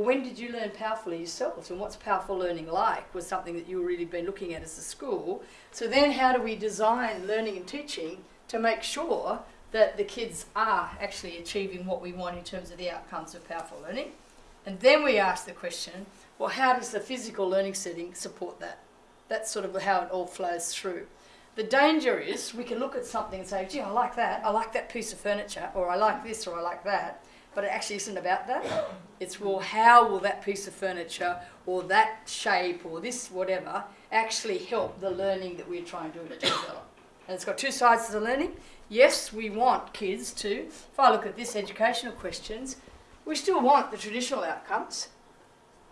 well, when did you learn powerfully yourselves? And what's powerful learning like was something that you really been looking at as a school. So then how do we design learning and teaching to make sure that the kids are actually achieving what we want in terms of the outcomes of powerful learning? And then we ask the question, well, how does the physical learning setting support that? That's sort of how it all flows through. The danger is we can look at something and say, gee, I like that, I like that piece of furniture, or I like this, or I like that, but it actually isn't about that. It's, well, how will that piece of furniture, or that shape, or this whatever, actually help the learning that we're trying to develop? And it's got two sides to the learning. Yes, we want kids to, if I look at this educational questions, we still want the traditional outcomes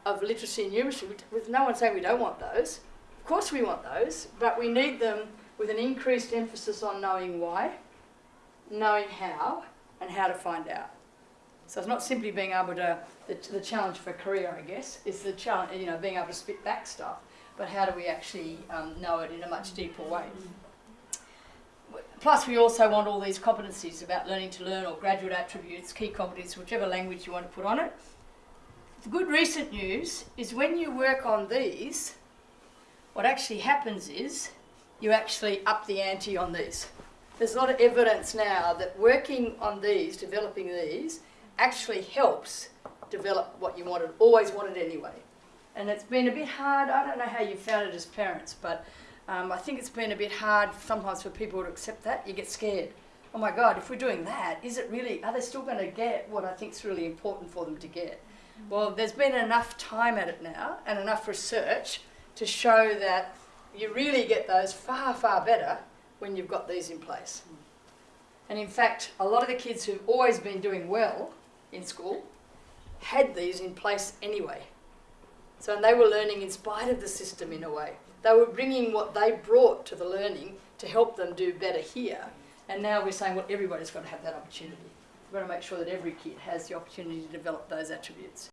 of literacy and numeracy, with no one saying we don't want those. Of course we want those, but we need them with an increased emphasis on knowing why, knowing how, and how to find out. So it's not simply being able to, the, the challenge for career, I guess, is the challenge, you know, being able to spit back stuff, but how do we actually um, know it in a much deeper way? Plus, we also want all these competencies about learning to learn or graduate attributes, key competencies, whichever language you want to put on it. The good recent news is when you work on these, what actually happens is you actually up the ante on these. There's a lot of evidence now that working on these, developing these, actually helps develop what you wanted, always wanted anyway. And it's been a bit hard, I don't know how you found it as parents, but um, I think it's been a bit hard sometimes for people to accept that. You get scared. Oh my God, if we're doing that, is it really, are they still going to get what I think is really important for them to get? Well, there's been enough time at it now and enough research to show that you really get those far, far better when you've got these in place. And in fact, a lot of the kids who've always been doing well in school had these in place anyway. So and they were learning in spite of the system in a way. They were bringing what they brought to the learning to help them do better here. And now we're saying, well, everybody's got to have that opportunity. We've got to make sure that every kid has the opportunity to develop those attributes.